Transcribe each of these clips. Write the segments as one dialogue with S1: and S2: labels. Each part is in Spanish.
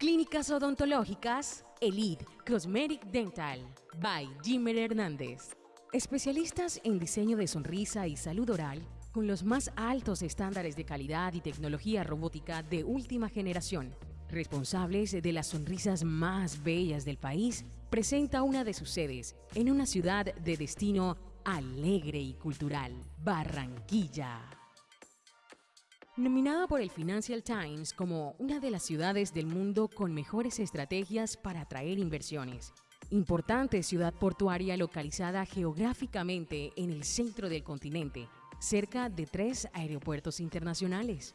S1: Clínicas odontológicas Elite Cosmetic Dental by Jimmer Hernández. Especialistas en diseño de sonrisa y salud oral con los más altos estándares de calidad y tecnología robótica de última generación. Responsables de las sonrisas más bellas del país, presenta una de sus sedes en una ciudad de destino alegre y cultural, Barranquilla. Nominada por el Financial Times como una de las ciudades del mundo con mejores estrategias para atraer inversiones. Importante ciudad portuaria localizada geográficamente en el centro del continente, cerca de tres aeropuertos internacionales.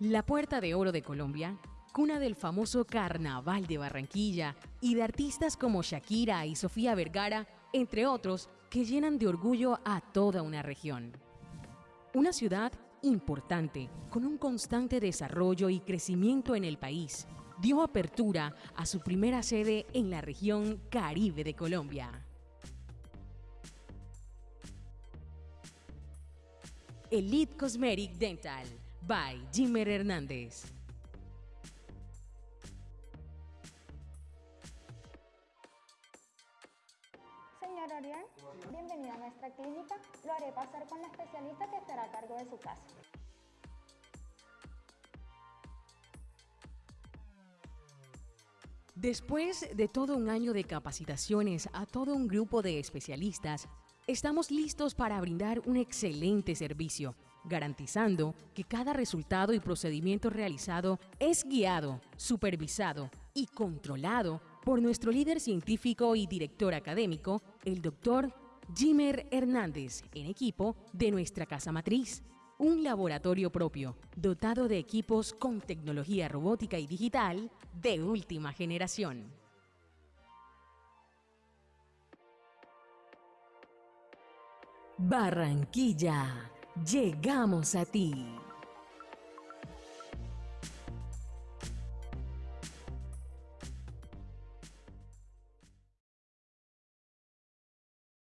S1: La Puerta de Oro de Colombia, cuna del famoso Carnaval de Barranquilla y de artistas como Shakira y Sofía Vergara, entre otros, que llenan de orgullo a toda una región. Una ciudad importante, con un constante desarrollo y crecimiento en el país, dio apertura a su primera sede en la región Caribe de Colombia. Elite Cosmetic Dental by Jimmer Hernández.
S2: Señor bienvenido a nuestra clínica. Lo haré pasar con la especialista que estará a cargo de su caso.
S1: Después de todo un año de capacitaciones a todo un grupo de especialistas, estamos listos para brindar un excelente servicio, garantizando que cada resultado y procedimiento realizado es guiado, supervisado y controlado por nuestro líder científico y director académico, el doctor Jimmer Hernández, en equipo de nuestra casa matriz, un laboratorio propio, dotado de equipos con tecnología robótica y digital de última generación. Barranquilla, llegamos a ti.